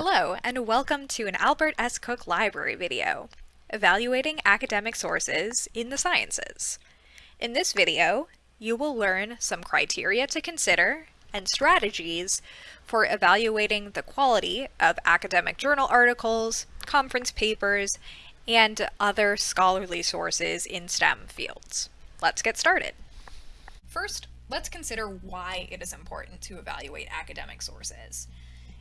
Hello, and welcome to an Albert S. Cook Library video, Evaluating Academic Sources in the Sciences. In this video, you will learn some criteria to consider and strategies for evaluating the quality of academic journal articles, conference papers, and other scholarly sources in STEM fields. Let's get started. First, let's consider why it is important to evaluate academic sources.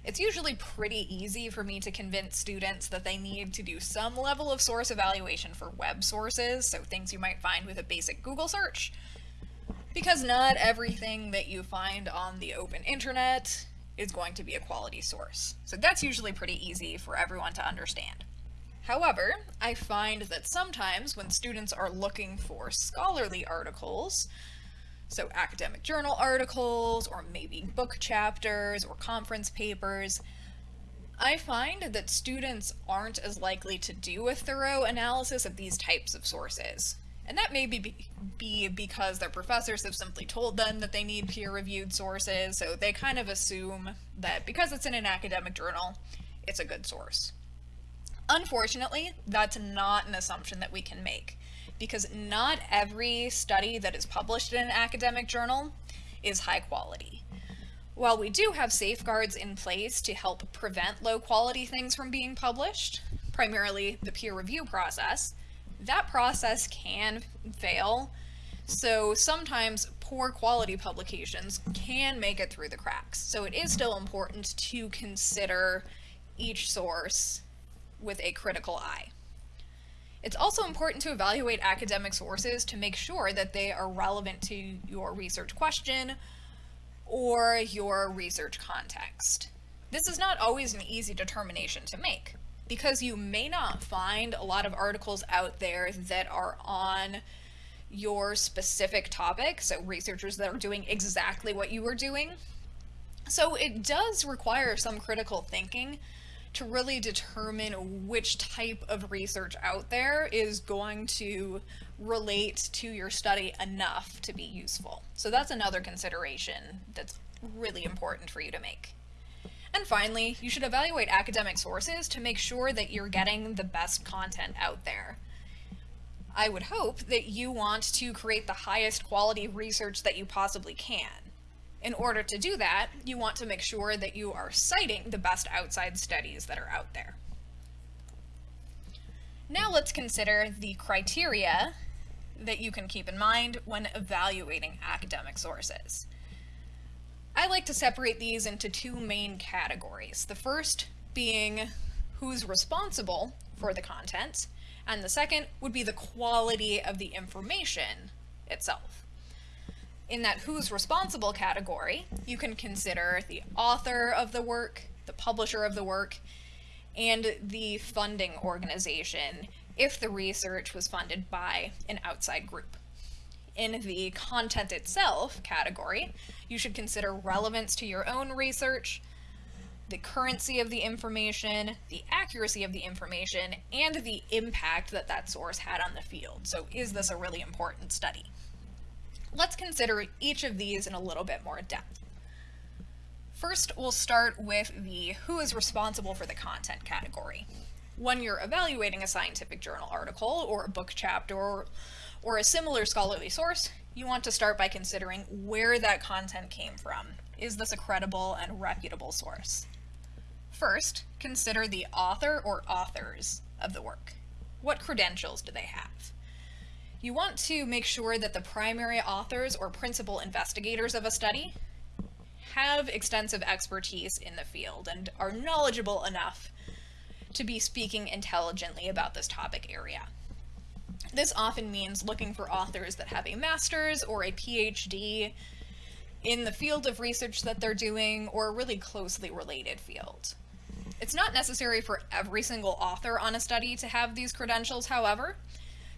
It's usually pretty easy for me to convince students that they need to do some level of source evaluation for web sources, so things you might find with a basic Google search, because not everything that you find on the open internet is going to be a quality source. So that's usually pretty easy for everyone to understand. However, I find that sometimes when students are looking for scholarly articles, so academic journal articles, or maybe book chapters, or conference papers, I find that students aren't as likely to do a thorough analysis of these types of sources. And that may be, be because their professors have simply told them that they need peer-reviewed sources, so they kind of assume that because it's in an academic journal, it's a good source. Unfortunately, that's not an assumption that we can make because not every study that is published in an academic journal is high quality. While we do have safeguards in place to help prevent low quality things from being published, primarily the peer review process, that process can fail. So sometimes poor quality publications can make it through the cracks. So it is still important to consider each source with a critical eye. It's also important to evaluate academic sources to make sure that they are relevant to your research question or your research context. This is not always an easy determination to make because you may not find a lot of articles out there that are on your specific topic, so researchers that are doing exactly what you were doing. So it does require some critical thinking to really determine which type of research out there is going to relate to your study enough to be useful. So that's another consideration that's really important for you to make. And finally, you should evaluate academic sources to make sure that you're getting the best content out there. I would hope that you want to create the highest quality research that you possibly can. In order to do that, you want to make sure that you are citing the best outside studies that are out there. Now let's consider the criteria that you can keep in mind when evaluating academic sources. I like to separate these into two main categories. The first being who's responsible for the content, and the second would be the quality of the information itself. In that who's responsible category, you can consider the author of the work, the publisher of the work, and the funding organization if the research was funded by an outside group. In the content itself category, you should consider relevance to your own research, the currency of the information, the accuracy of the information, and the impact that that source had on the field. So is this a really important study? Let's consider each of these in a little bit more depth. First, we'll start with the who is responsible for the content category. When you're evaluating a scientific journal article or a book chapter or, or a similar scholarly source, you want to start by considering where that content came from. Is this a credible and reputable source? First, consider the author or authors of the work. What credentials do they have? You want to make sure that the primary authors or principal investigators of a study have extensive expertise in the field and are knowledgeable enough to be speaking intelligently about this topic area. This often means looking for authors that have a master's or a PhD in the field of research that they're doing or a really closely related field. It's not necessary for every single author on a study to have these credentials, however,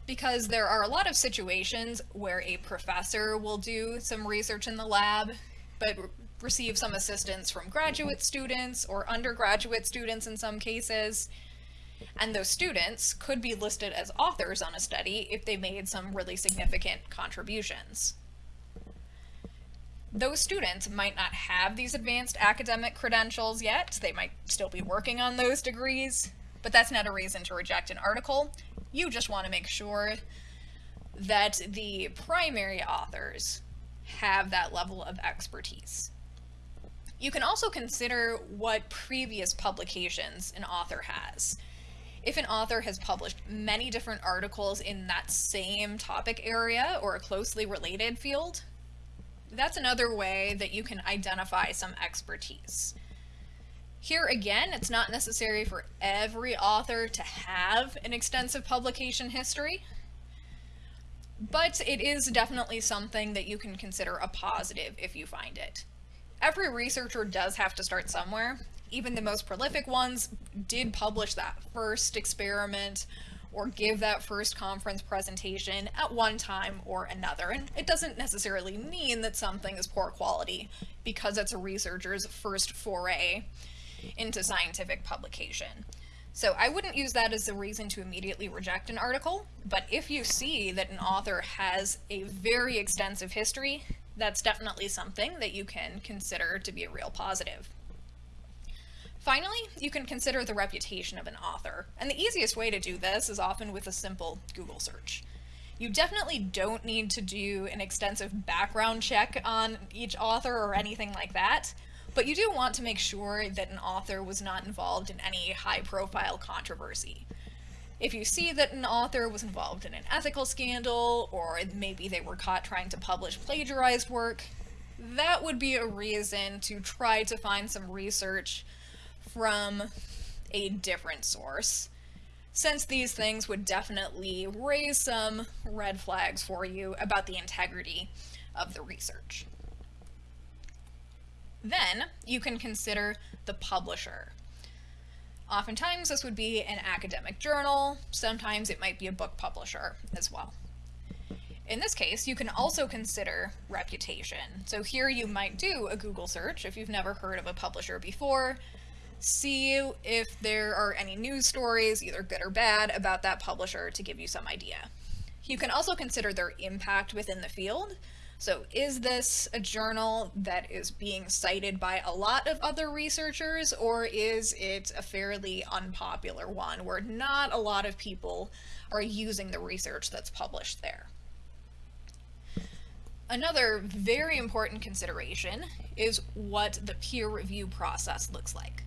because there are a lot of situations where a professor will do some research in the lab, but receive some assistance from graduate students or undergraduate students in some cases. And those students could be listed as authors on a study if they made some really significant contributions. those students might not have these advanced academic credentials yet. They might still be working on those degrees, but that's not a reason to reject an article. You just want to make sure that the primary authors have that level of expertise. You can also consider what previous publications an author has. If an author has published many different articles in that same topic area or a closely related field, that's another way that you can identify some expertise. Here again, it's not necessary for every author to have an extensive publication history, but it is definitely something that you can consider a positive if you find it. Every researcher does have to start somewhere. Even the most prolific ones did publish that first experiment or give that first conference presentation at one time or another. And it doesn't necessarily mean that something is poor quality because it's a researcher's first foray into scientific publication. So I wouldn't use that as a reason to immediately reject an article, but if you see that an author has a very extensive history, that's definitely something that you can consider to be a real positive. Finally, you can consider the reputation of an author, and the easiest way to do this is often with a simple Google search. You definitely don't need to do an extensive background check on each author or anything like that, but you do want to make sure that an author was not involved in any high profile controversy. If you see that an author was involved in an ethical scandal, or maybe they were caught trying to publish plagiarized work, that would be a reason to try to find some research from a different source, since these things would definitely raise some red flags for you about the integrity of the research. Then you can consider the publisher. Oftentimes this would be an academic journal, sometimes it might be a book publisher as well. In this case, you can also consider reputation. So here you might do a Google search if you've never heard of a publisher before, see if there are any news stories, either good or bad, about that publisher to give you some idea. You can also consider their impact within the field. So is this a journal that is being cited by a lot of other researchers, or is it a fairly unpopular one where not a lot of people are using the research that's published there? Another very important consideration is what the peer review process looks like.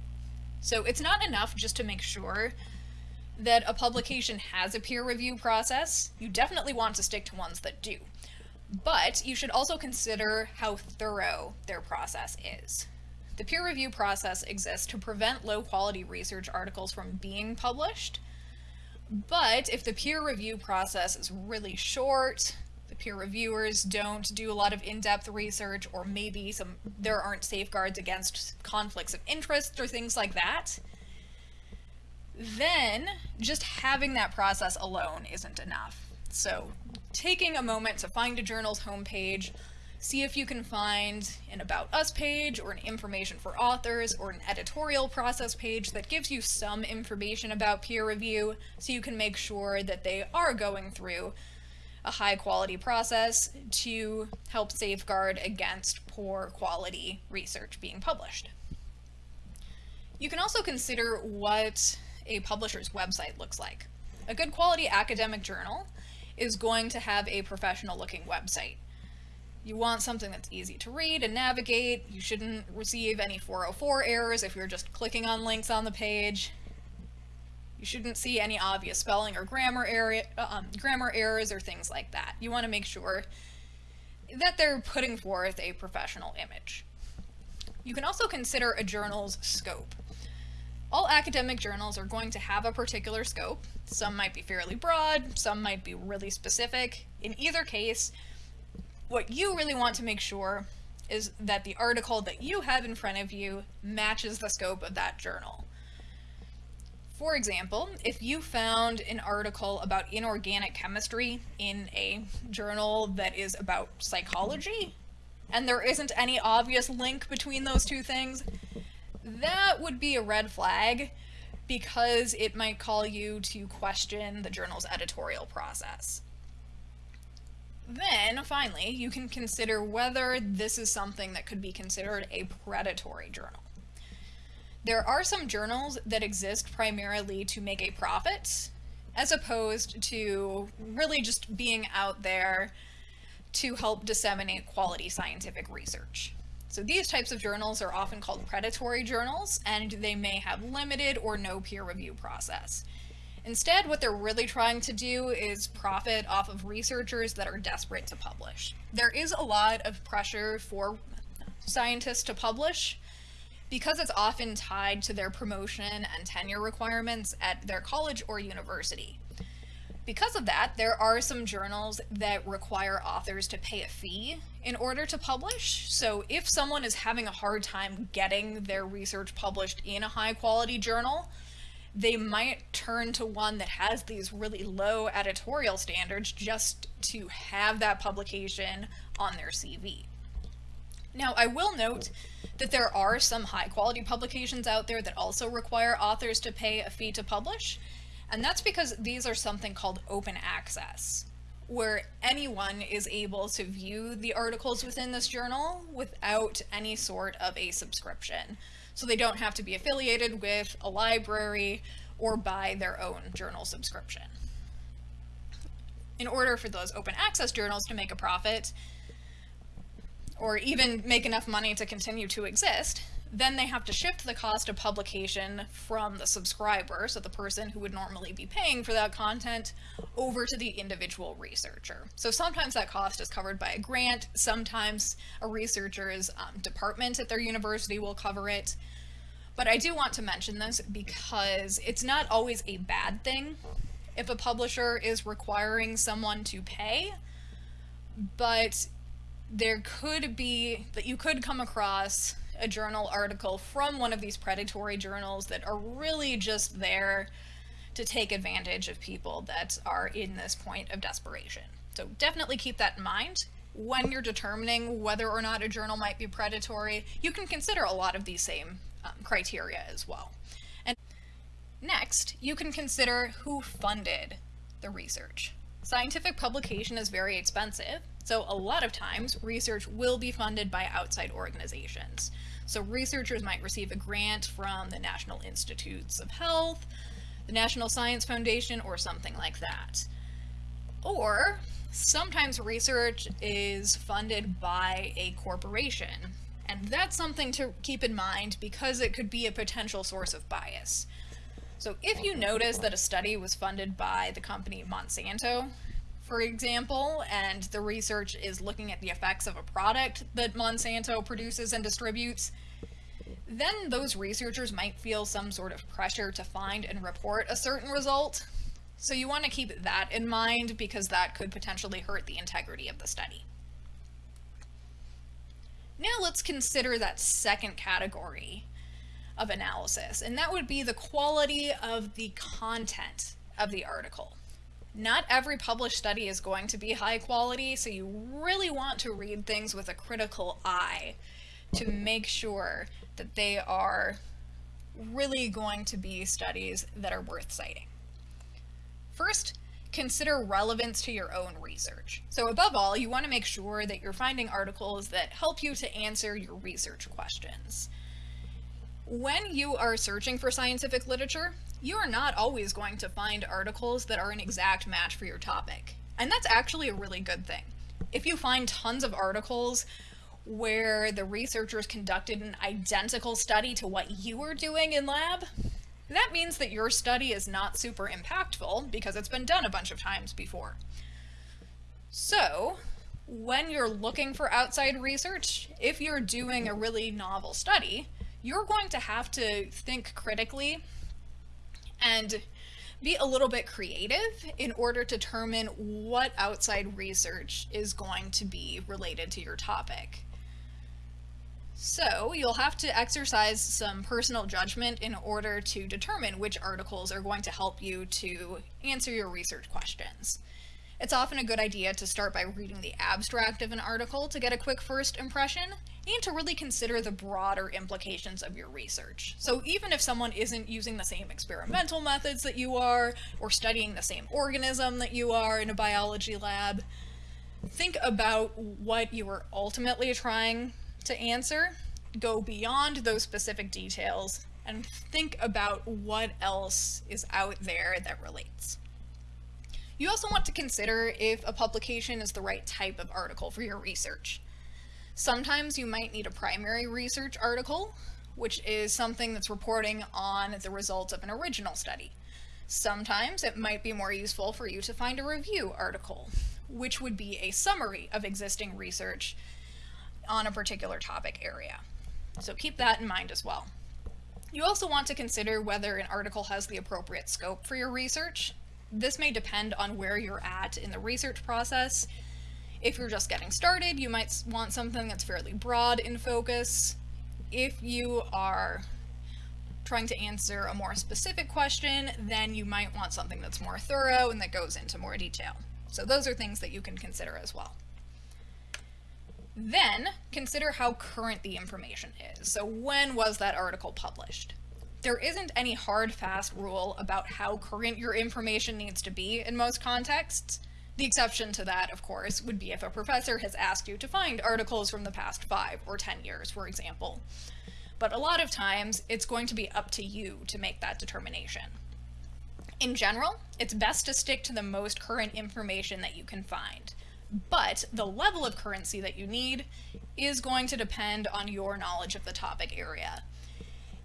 So it's not enough just to make sure that a publication has a peer review process. You definitely want to stick to ones that do. But you should also consider how thorough their process is. The peer review process exists to prevent low quality research articles from being published. But if the peer review process is really short, the peer reviewers don't do a lot of in-depth research, or maybe some there aren't safeguards against conflicts of interest or things like that, then just having that process alone isn't enough. So taking a moment to find a journal's homepage, see if you can find an About Us page or an information for authors or an editorial process page that gives you some information about peer review so you can make sure that they are going through a high quality process to help safeguard against poor quality research being published. You can also consider what a publisher's website looks like. A good quality academic journal is going to have a professional looking website. You want something that's easy to read and navigate. You shouldn't receive any 404 errors if you're just clicking on links on the page. You shouldn't see any obvious spelling or grammar, area, um, grammar errors or things like that. You want to make sure that they're putting forth a professional image. You can also consider a journal's scope. All academic journals are going to have a particular scope. Some might be fairly broad, some might be really specific. In either case, what you really want to make sure is that the article that you have in front of you matches the scope of that journal. For example, if you found an article about inorganic chemistry in a journal that is about psychology, and there isn't any obvious link between those two things, that would be a red flag because it might call you to question the journal's editorial process. then, finally, you can consider whether this is something that could be considered a predatory journal. There are some journals that exist primarily to make a profit, as opposed to really just being out there to help disseminate quality scientific research. So these types of journals are often called predatory journals, and they may have limited or no peer review process. Instead, what they're really trying to do is profit off of researchers that are desperate to publish. There is a lot of pressure for scientists to publish because it's often tied to their promotion and tenure requirements at their college or university. Because of that, there are some journals that require authors to pay a fee in order to publish. So if someone is having a hard time getting their research published in a high quality journal, they might turn to one that has these really low editorial standards just to have that publication on their CV. Now, I will note that there are some high quality publications out there that also require authors to pay a fee to publish, and that's because these are something called open access, where anyone is able to view the articles within this journal without any sort of a subscription so they don't have to be affiliated with a library or buy their own journal subscription. In order for those open access journals to make a profit, or even make enough money to continue to exist, then they have to shift the cost of publication from the subscriber, so the person who would normally be paying for that content, over to the individual researcher. So sometimes that cost is covered by a grant, sometimes a researcher's um, department at their university will cover it. But I do want to mention this because it's not always a bad thing if a publisher is requiring someone to pay, but there could be that you could come across a journal article from one of these predatory journals that are really just there to take advantage of people that are in this point of desperation. So definitely keep that in mind. When you're determining whether or not a journal might be predatory, you can consider a lot of these same um, criteria as well. And next, you can consider who funded the research. Scientific publication is very expensive, so a lot of times research will be funded by outside organizations. So researchers might receive a grant from the National Institutes of Health, the National Science Foundation, or something like that. Or sometimes research is funded by a corporation. And that's something to keep in mind because it could be a potential source of bias. So if you notice that a study was funded by the company Monsanto, for example, and the research is looking at the effects of a product that Monsanto produces and distributes, then those researchers might feel some sort of pressure to find and report a certain result. So you want to keep that in mind because that could potentially hurt the integrity of the study. Now let's consider that second category of analysis, and that would be the quality of the content of the article. Not every published study is going to be high quality, so you really want to read things with a critical eye to make sure that they are really going to be studies that are worth citing. First, consider relevance to your own research. So above all, you want to make sure that you're finding articles that help you to answer your research questions. When you are searching for scientific literature, you are not always going to find articles that are an exact match for your topic. And that's actually a really good thing. If you find tons of articles where the researchers conducted an identical study to what you were doing in lab, that means that your study is not super impactful because it's been done a bunch of times before. So, when you're looking for outside research, if you're doing a really novel study, you're going to have to think critically and be a little bit creative in order to determine what outside research is going to be related to your topic. So you'll have to exercise some personal judgment in order to determine which articles are going to help you to answer your research questions. It's often a good idea to start by reading the abstract of an article to get a quick first impression, and to really consider the broader implications of your research. So even if someone isn't using the same experimental methods that you are, or studying the same organism that you are in a biology lab, think about what you are ultimately trying to answer, go beyond those specific details, and think about what else is out there that relates. You also want to consider if a publication is the right type of article for your research. Sometimes you might need a primary research article, which is something that's reporting on the results of an original study. Sometimes it might be more useful for you to find a review article, which would be a summary of existing research on a particular topic area. So keep that in mind as well. You also want to consider whether an article has the appropriate scope for your research. This may depend on where you're at in the research process. If you're just getting started, you might want something that's fairly broad in focus. If you are trying to answer a more specific question, then you might want something that's more thorough and that goes into more detail. So those are things that you can consider as well. Then consider how current the information is. So when was that article published? There isn't any hard fast rule about how current your information needs to be in most contexts. The exception to that, of course, would be if a professor has asked you to find articles from the past five or 10 years, for example. But a lot of times, it's going to be up to you to make that determination. In general, it's best to stick to the most current information that you can find but the level of currency that you need is going to depend on your knowledge of the topic area.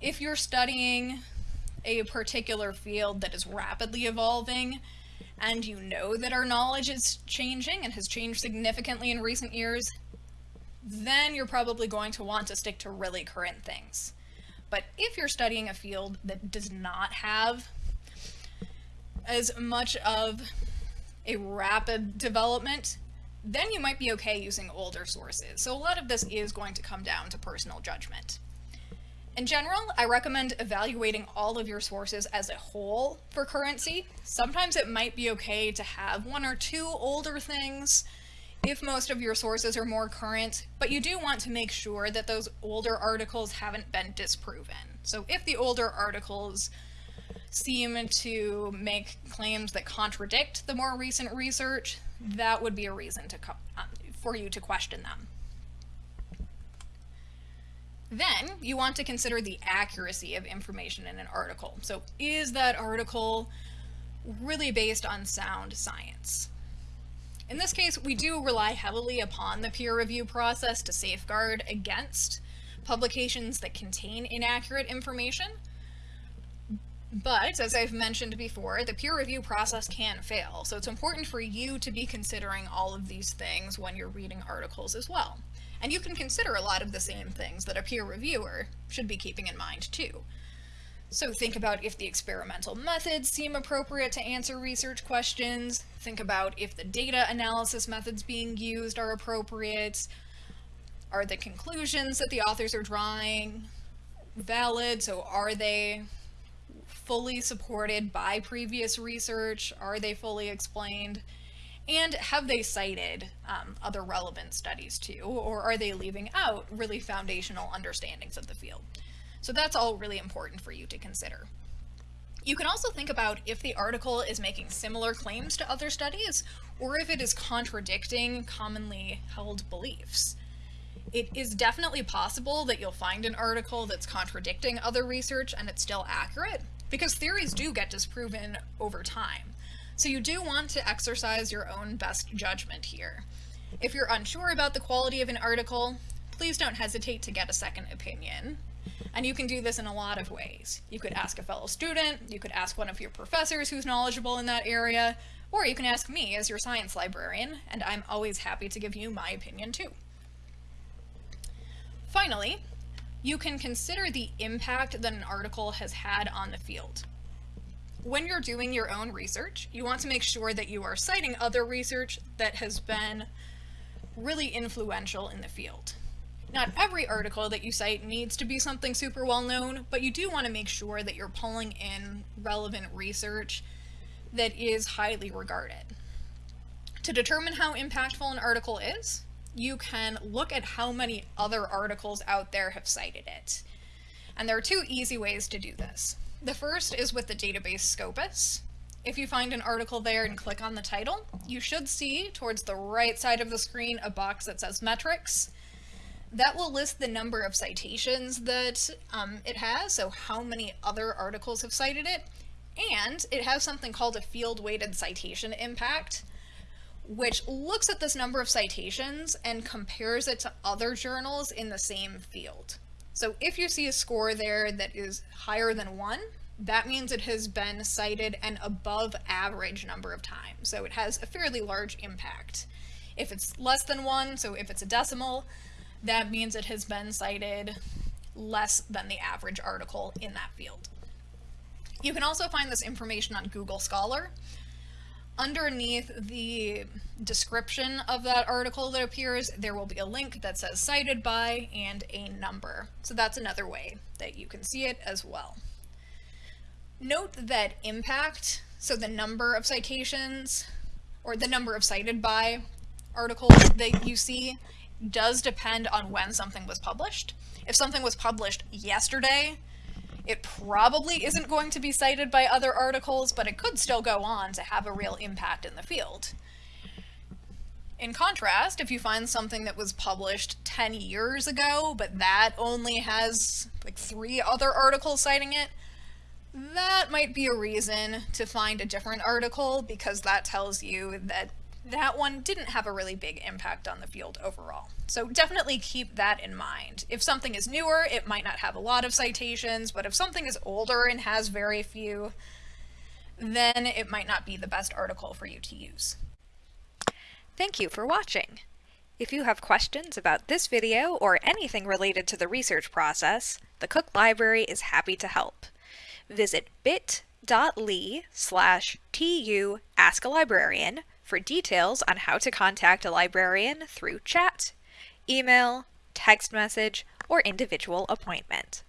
If you're studying a particular field that is rapidly evolving, and you know that our knowledge is changing and has changed significantly in recent years, then you're probably going to want to stick to really current things. But if you're studying a field that does not have as much of a rapid development, then you might be okay using older sources. So a lot of this is going to come down to personal judgment. In general, I recommend evaluating all of your sources as a whole for currency. Sometimes it might be okay to have one or two older things if most of your sources are more current, but you do want to make sure that those older articles haven't been disproven. So if the older articles seem to make claims that contradict the more recent research, that would be a reason to um, for you to question them. Then you want to consider the accuracy of information in an article. So is that article really based on sound science? In this case, we do rely heavily upon the peer review process to safeguard against publications that contain inaccurate information, but, as I've mentioned before, the peer review process can fail, so it's important for you to be considering all of these things when you're reading articles as well. And you can consider a lot of the same things that a peer reviewer should be keeping in mind too. So think about if the experimental methods seem appropriate to answer research questions, think about if the data analysis methods being used are appropriate, are the conclusions that the authors are drawing valid, so are they fully supported by previous research? Are they fully explained? And have they cited um, other relevant studies too, or are they leaving out really foundational understandings of the field? So that's all really important for you to consider. You can also think about if the article is making similar claims to other studies, or if it is contradicting commonly held beliefs. It is definitely possible that you'll find an article that's contradicting other research and it's still accurate, because theories do get disproven over time. So you do want to exercise your own best judgment here. If you're unsure about the quality of an article, please don't hesitate to get a second opinion. And you can do this in a lot of ways. You could ask a fellow student, you could ask one of your professors who's knowledgeable in that area, or you can ask me as your science librarian, and I'm always happy to give you my opinion too. Finally, you can consider the impact that an article has had on the field. When you're doing your own research, you want to make sure that you are citing other research that has been really influential in the field. Not every article that you cite needs to be something super well known, but you do want to make sure that you're pulling in relevant research that is highly regarded. To determine how impactful an article is, you can look at how many other articles out there have cited it. And there are two easy ways to do this. The first is with the database Scopus. if you find an article there and click on the title, you should see towards the right side of the screen a box that says metrics. That will list the number of citations that um, it has, so how many other articles have cited it, and it has something called a field-weighted citation impact, which looks at this number of citations and compares it to other journals in the same field. So if you see a score there that is higher than one, that means it has been cited an above average number of times. So it has a fairly large impact. If it's less than one, so if it's a decimal, that means it has been cited less than the average article in that field. You can also find this information on Google Scholar. Underneath the description of that article that appears, there will be a link that says cited by and a number. So that's another way that you can see it as well. Note that impact, so the number of citations or the number of cited by articles that you see does depend on when something was published. If something was published yesterday, it probably isn't going to be cited by other articles, but it could still go on to have a real impact in the field. In contrast, if you find something that was published 10 years ago, but that only has like three other articles citing it, that might be a reason to find a different article because that tells you that that one didn't have a really big impact on the field overall. So definitely keep that in mind. If something is newer, it might not have a lot of citations, but if something is older and has very few, then it might not be the best article for you to use. Thank you for watching. If you have questions about this video or anything related to the research process, the Cook Library is happy to help. Visit bit.ly slash tu ask a librarian for details on how to contact a librarian through chat, email, text message, or individual appointment.